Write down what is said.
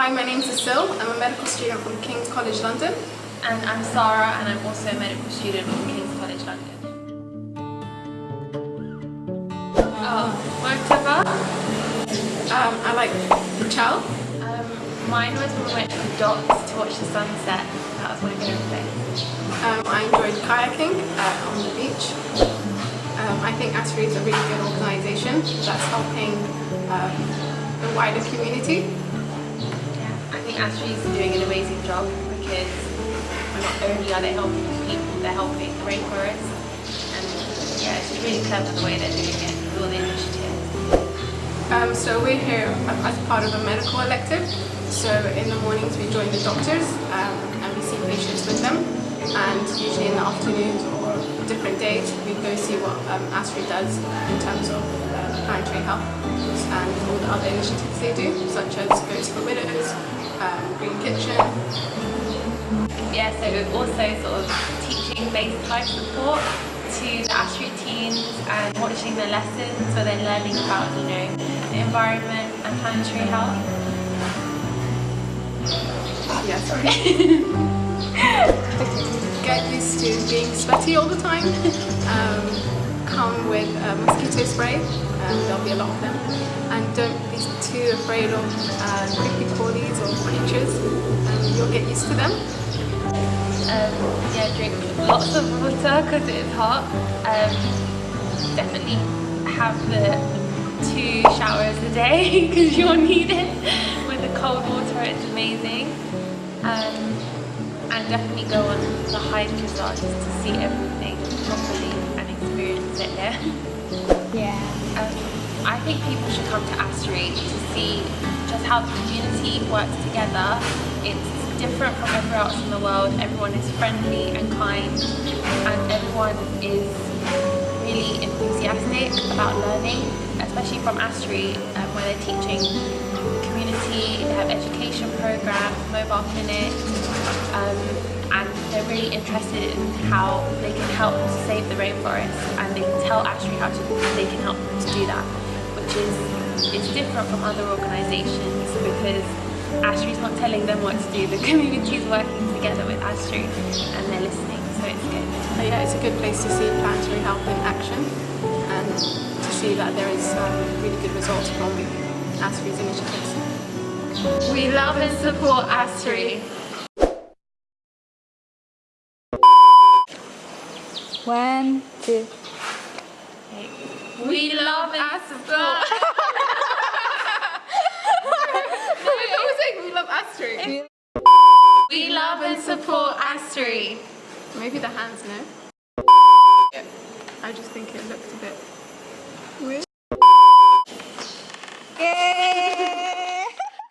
Hi, my name is Cecile. I'm a medical student from King's College London. And I'm Sarah and I'm also a medical student from King's College London. Oh, whatever. Um, I like the Chow. Um, mine was when we went to the docks to watch the sunset. That was my favourite place. Um, I enjoyed kayaking uh, on the beach. Um, I think ASRI is a really good organisation that's helping um, the wider community. Is doing an amazing job because not only are they helping people, they're helping the rainforest. And yeah, it's just really clever the way they're doing it with all the initiatives. Um, so we're here as part of a medical elective. So in the mornings we join the doctors um, and we see patients with them. And usually in the afternoons or different days we go see what um, ASRI does in terms of uh, planetary health and all the other initiatives they do, such as Goats for Widows, um, Green Kitchen. Yeah, so we're also sort of teaching-based type support to the ASRI teens and watching their lessons so they're learning about, you know, the environment and planetary health. Yeah, sorry. Get used to being sweaty all the time. Um, come with a mosquito spray, there'll be a lot of them. And don't be too afraid of uh, creepy crawlies or creatures, and you'll get used to them. Um, yeah, drink lots of water because it is hot. Um, definitely have the two showers a day because you'll need it. With the cold water, it's amazing. Um, and definitely go on the hike as well just to see everything properly and experience it here. Yeah. Um, I think people should come to ASRI to see just how the community works together. It's different from everywhere else in the world. Everyone is friendly and kind and everyone is really enthusiastic about learning, especially from ASRI um, where they're teaching community, they have education programs, mobile clinics, um, and they're really interested in how they can help to save the rainforest and they can tell ASRI how to, they can help them to do that, which is it's different from other organisations because ASRI's not telling them what to do, the community is working together with ASRI and they're listening, so it's good. So yeah, it's a good place to see planetary health in action and to see that there is um, really good results from ASRI's initiatives. We love and support ASRI. One, two. We love and support. no, I we love ASRI. We love and support ASRI. Maybe the hands, no? Yeah. I just think it looked a bit